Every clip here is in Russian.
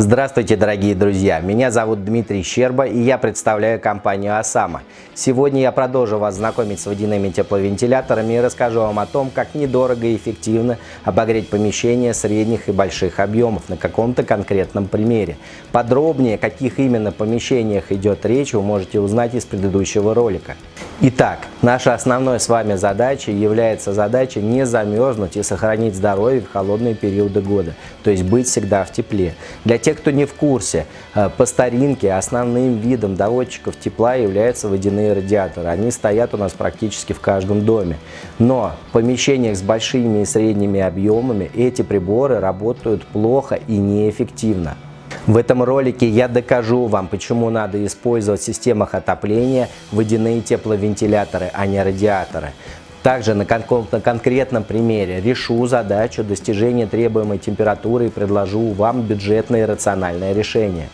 Здравствуйте, дорогие друзья! Меня зовут Дмитрий Щерба и я представляю компанию «Осама». Сегодня я продолжу вас знакомить с водяными тепловентиляторами и расскажу вам о том, как недорого и эффективно обогреть помещения средних и больших объемов на каком-то конкретном примере. Подробнее, о каких именно помещениях идет речь, вы можете узнать из предыдущего ролика. Итак, наша основной с вами задача является задача не замерзнуть и сохранить здоровье в холодные периоды года, то есть быть всегда в тепле. Для тех, кто не в курсе, э, по старинке основным видом доводчиков тепла являются водяные радиаторы. Они стоят у нас практически в каждом доме. Но в помещениях с большими и средними объемами эти приборы работают плохо и неэффективно. В этом ролике я докажу вам, почему надо использовать в системах отопления водяные тепловентиляторы, а не радиаторы. Также на каком-то конкретном примере решу задачу достижения требуемой температуры и предложу вам бюджетное и рациональное решение.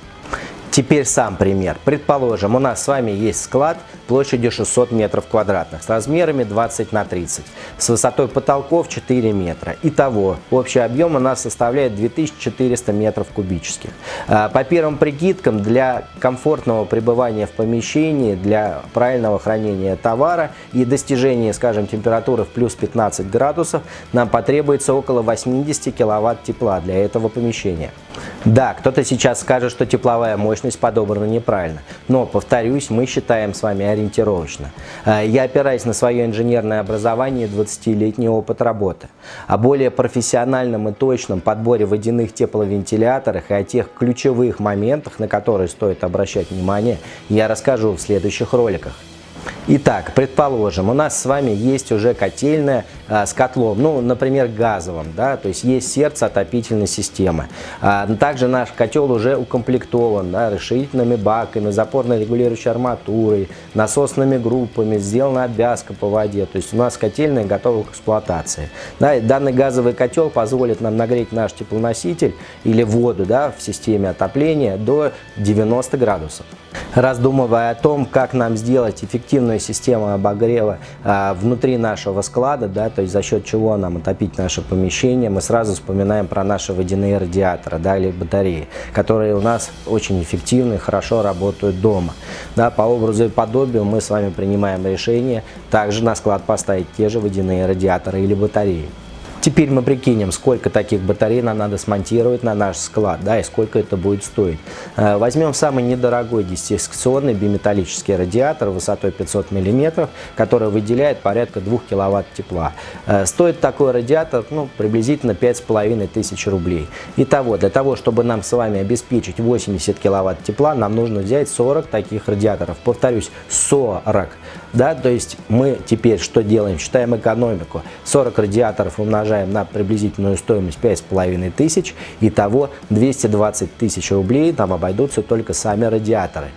Теперь сам пример. Предположим, у нас с вами есть склад площадью 600 метров квадратных с размерами 20 на 30, с высотой потолков 4 метра. Итого, общий объем у нас составляет 2400 метров кубических. А, по первым прикидкам, для комфортного пребывания в помещении, для правильного хранения товара и достижения, скажем, температуры в плюс 15 градусов, нам потребуется около 80 киловатт тепла для этого помещения. Да, кто-то сейчас скажет, что тепловая мощность подобрана неправильно, но, повторюсь, мы считаем с вами ориентировочно. Э, я опираюсь на свое инженерное образование и 20-летний опыт работы. О более профессиональном и точном подборе водяных тепловентиляторах и о тех ключевых моментах, на которые стоит обращать внимание, я расскажу в следующих роликах. Итак, предположим, у нас с вами есть уже котельная а, с котлом, ну, например, газовым, да, то есть есть сердце отопительной системы. А, также наш котел уже укомплектован да, расширительными баками, запорно-регулирующей арматурой, насосными группами, сделана обвязка по воде, то есть у нас котельная готова к эксплуатации. Да, данный газовый котел позволит нам нагреть наш теплоноситель или воду да, в системе отопления до 90 градусов. Раздумывая о том, как нам сделать эффективную систему обогрева а, внутри нашего склада, да, то есть за счет чего нам отопить наше помещение, мы сразу вспоминаем про наши водяные радиаторы да, или батареи, которые у нас очень эффективны и хорошо работают дома. Да, по образу и подобию мы с вами принимаем решение также на склад поставить те же водяные радиаторы или батареи. Теперь мы прикинем, сколько таких батарей нам надо смонтировать на наш склад, да, и сколько это будет стоить. Э, возьмем самый недорогой десятисекционный биметаллический радиатор высотой 500 мм, который выделяет порядка 2 кВт тепла. Э, стоит такой радиатор ну, приблизительно 5500 рублей. Итого, для того, чтобы нам с вами обеспечить 80 кВт тепла, нам нужно взять 40 таких радиаторов. Повторюсь, 40. Да, то есть мы теперь что делаем? Считаем экономику. 40 радиаторов умножаем на приблизительную стоимость 5500, итого 220 тысяч рублей нам обойдутся только сами радиаторы.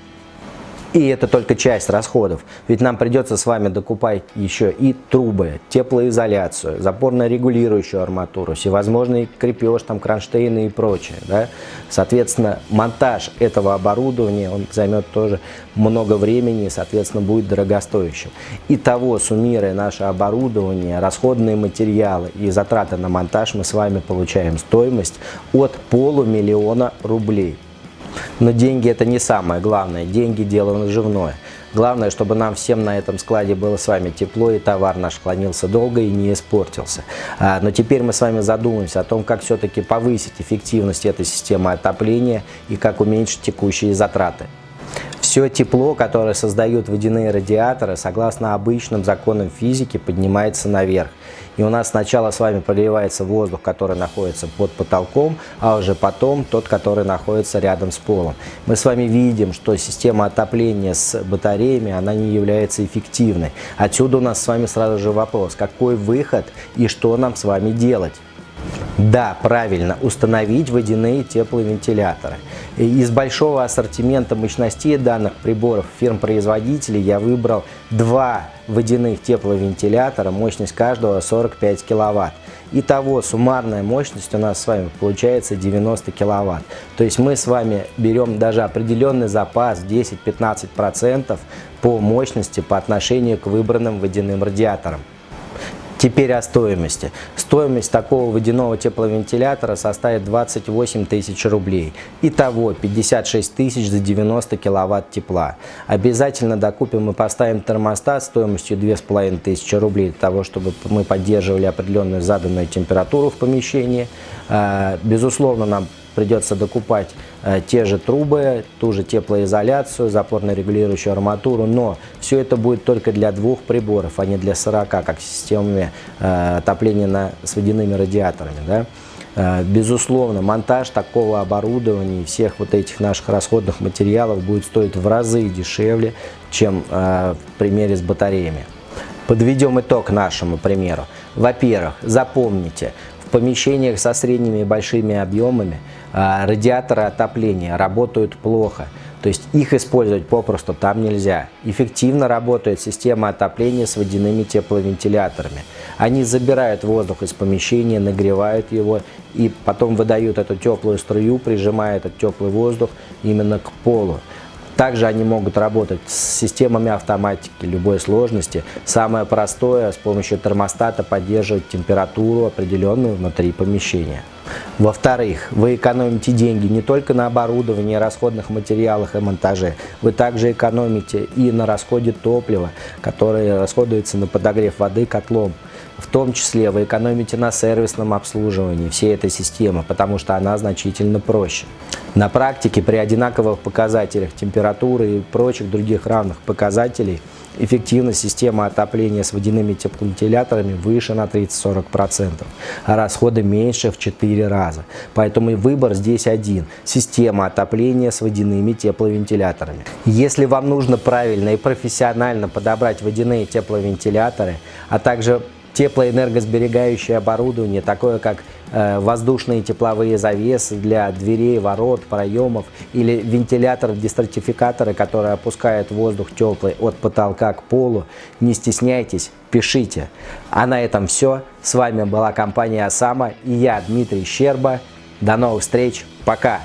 И это только часть расходов, ведь нам придется с вами докупать еще и трубы, теплоизоляцию, запорно-регулирующую арматуру, всевозможный крепеж, там, кронштейны и прочее. Да? Соответственно, монтаж этого оборудования он займет тоже много времени и, соответственно, будет дорогостоящим. Итого, суммируя наше оборудование, расходные материалы и затраты на монтаж, мы с вами получаем стоимость от полумиллиона рублей. Но деньги это не самое главное, деньги дело наживное. Главное, чтобы нам всем на этом складе было с вами тепло и товар наш хранился долго и не испортился. А, но теперь мы с вами задумаемся о том, как все-таки повысить эффективность этой системы отопления и как уменьшить текущие затраты. Все тепло, которое создают водяные радиаторы, согласно обычным законам физики, поднимается наверх. И у нас сначала с вами прогревается воздух, который находится под потолком, а уже потом тот, который находится рядом с полом. Мы с вами видим, что система отопления с батареями, она не является эффективной. Отсюда у нас с вами сразу же вопрос, какой выход и что нам с вами делать? Да, правильно, установить водяные тепловентиляторы. Из большого ассортимента мощностей данных приборов фирм-производителей я выбрал два водяных тепловентилятора, мощность каждого 45 киловатт. Итого суммарная мощность у нас с вами получается 90 киловатт. То есть мы с вами берем даже определенный запас 10-15% по мощности по отношению к выбранным водяным радиаторам. Теперь о стоимости. Стоимость такого водяного тепловентилятора составит 28 тысяч рублей. Итого 56 тысяч за 90 киловатт тепла. Обязательно докупим и поставим термостат стоимостью 2500 рублей для того, чтобы мы поддерживали определенную заданную температуру в помещении. А, безусловно, нам придется докупать э, те же трубы, ту же теплоизоляцию, запорно-регулирующую арматуру, но все это будет только для двух приборов, а не для 40, как системами э, отопления на, с водяными радиаторами. Да? Э, безусловно, монтаж такого оборудования и всех вот этих наших расходных материалов будет стоить в разы дешевле, чем в примере с батареями. Подведем итог нашему примеру. Во-первых, запомните, в помещениях со средними и большими объемами а, радиаторы отопления работают плохо. То есть их использовать попросту там нельзя. Эффективно работает система отопления с водяными тепловентиляторами. Они забирают воздух из помещения, нагревают его и потом выдают эту теплую струю, прижимая этот теплый воздух именно к полу. Также они могут работать с системами автоматики любой сложности. Самое простое, с помощью термостата поддерживать температуру определенную внутри помещения. Во-вторых, вы экономите деньги не только на оборудовании, расходных материалах и монтаже, вы также экономите и на расходе топлива, которое расходуется на подогрев воды котлом. В том числе вы экономите на сервисном обслуживании всей этой системы, потому что она значительно проще. На практике при одинаковых показателях температуры и прочих других равных показателей эффективность системы отопления с водяными тепловентиляторами выше на 30-40%, а расходы меньше в 4 раза. Поэтому и выбор здесь один – система отопления с водяными тепловентиляторами. Если вам нужно правильно и профессионально подобрать водяные тепловентиляторы, а также теплоэнергосберегающее оборудование, такое как э, воздушные тепловые завесы для дверей, ворот, проемов или вентилятор-дистратификаторы, которые опускают воздух теплый от потолка к полу. Не стесняйтесь, пишите. А на этом все. С вами была компания «Осама» и я, Дмитрий Щерба. До новых встреч. Пока!